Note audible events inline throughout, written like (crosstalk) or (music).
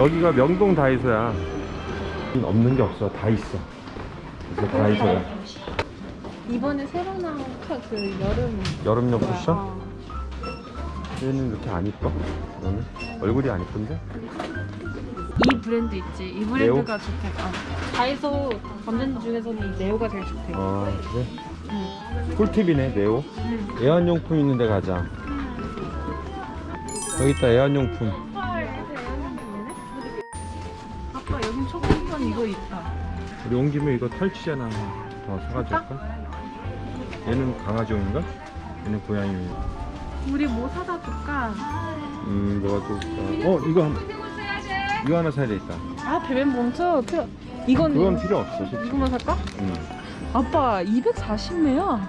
여기가 명동 다이소야 없는 게 없어 다 있어 그래서 다이소야 이번에 새로 나온 카, 그 여름 여름용 쿠션? 어. 얘는 이렇게 안 이뻐? 너는? 얼굴이 안 이쁜데? 이 브랜드 있지 이 브랜드가 좋대 아, 다이소 브랜드 중에서는 이 네오가 제일 좋대 아 그래? 응. 꿀팁이네 네오 응. 애완용품 있는 데 가자 여기 있다 애완용품 초콜릿 이거 있다 우리 온 김에 이거 털치잖아 더 사가지고 할까? 얘는 강아지용인가? 얘는 고양이용 우리 뭐 사다 줄까? 음 뭐가 좋을까 어 이거 한 이거 하나 사야 되겠다 아 베벤 몬트 필요 이건 그건 필요 없어 솔직히 이거만 살까? 음. 아빠 240매야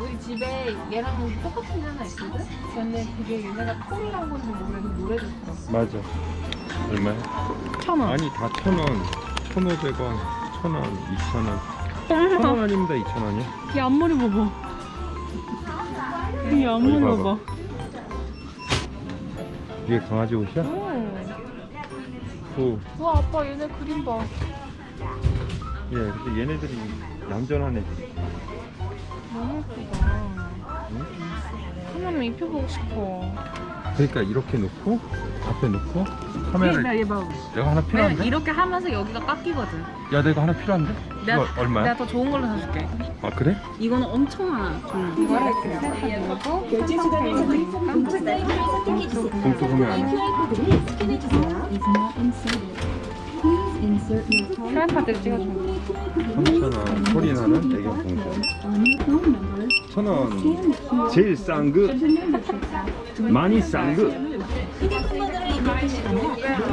우리 집에 얘랑 똑같은 게 하나 있거든? 근데 그게 얘네가 콜이란 건지 모르겠는데 노래 좋더라 맞아 얼마야? 천 원 아니 다 천 원 천 오백 원 천 원 이천 원 천 원 아닙니다 이천 원이요 이 앞머리 봐봐 이 앞머리 봐봐 봐봐. 이게 강아지 옷이야? 오. 오. 와 아빠 얘네 그림 봐 예, 근데 얘네들이 얌전한 애들이. 너무 예쁘다 응? 하나만 입혀보고 싶어 그러니까 이렇게 놓고 앞에 놓고 카메라를 얘 봐봐 내가 하나 필요한데? 이렇게 하면서 여기가 깎이거든 야 내가 하나 필요한데? 내가, 이거 얼마야? 내가 더 좋은 걸로 사줄게 아 그래? 이거는 엄청 많아 좀. 이거를 봉투 보면 안 돼. 휴대카드를 찍어줘 3,000원 소리 나는 애견 봉투 1,000원. 제일 싼그 많이 싼그.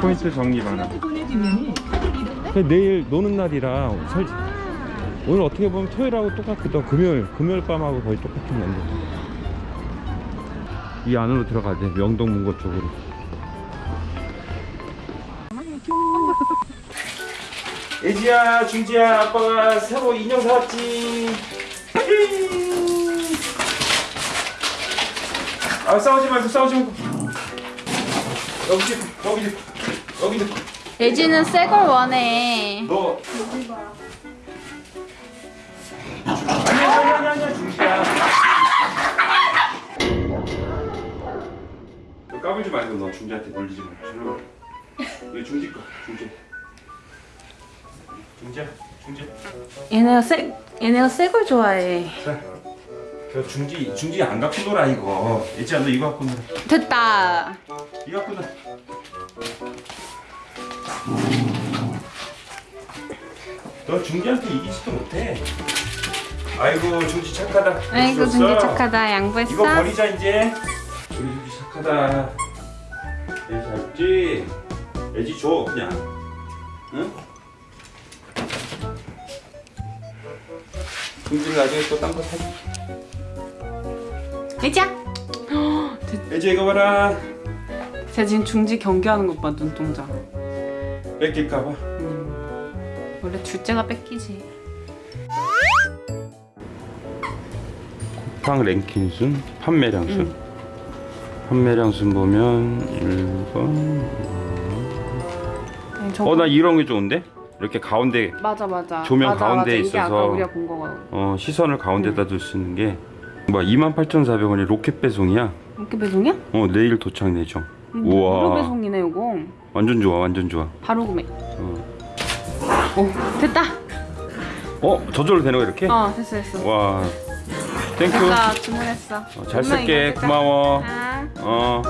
포인트 정리 많아 내일 노는 날이라 설 오늘 어떻게 보면 토요일하고 똑같거든. 금요일 금요일 밤하고 거의 똑같은 건데 이 안으로 들어가야 돼. 명동 문고 쪽으로 예지야 중지야 아빠가 새로 인형 사왔지. 아 싸우지 말고 싸우지 말고. 여기 여기 여기 예지는 새 걸 원해. 너. 아니야 아니야 아니야 너 까불지 말고 너 중지한테 놀리지 마 이거 중지 거 중지 중지야 중지 얘네가 새 얘네가 새걸 좋아해 자, 저 중지 중지 안 갖고 놀아 이거. 예지야 너 이거 갖고 놀아. 됐다 이거 갖고 놀아. 너 중지한테 이기지도 못해. 아이고 중지 착하다. 아이고. 중지 착하다 양보했어? 이거 버리자 이제. 우리 중지 착하다. 예지 잘지. 예지 줘 그냥. 응? 중지는 나중에 또 딴 거 사지. 예지야 예지 (gasps) 이거 봐라. 쟤 지금 중지 경기하는 것봐 눈동자 뺏길까봐. 원래 둘째가 뺏기지 쿠팡 랭킹 순, 판매량 순. 응. 판매량 순 보면 1번. 저거 어, 나 이런 게 좋은데? 이렇게 가운데 맞아 맞아 조명 맞아, 가운데 맞아. 있어서 어, 시선을 가운데다 둘수 있는 게 뭐야 28,400원이 로켓 배송이야. 이렇게 배송이야? 어, 내일 도착 내죠. 무료 우와. 배송이네 이거 완전 좋아. 완전 좋아. 바로 구매 어, 오 됐다 어 저절로 되는 거 이렇게? 어 됐어 됐어 와. 땡큐. 됐어 주문했어 어, 잘 쓸게. 고마워. 아. 어.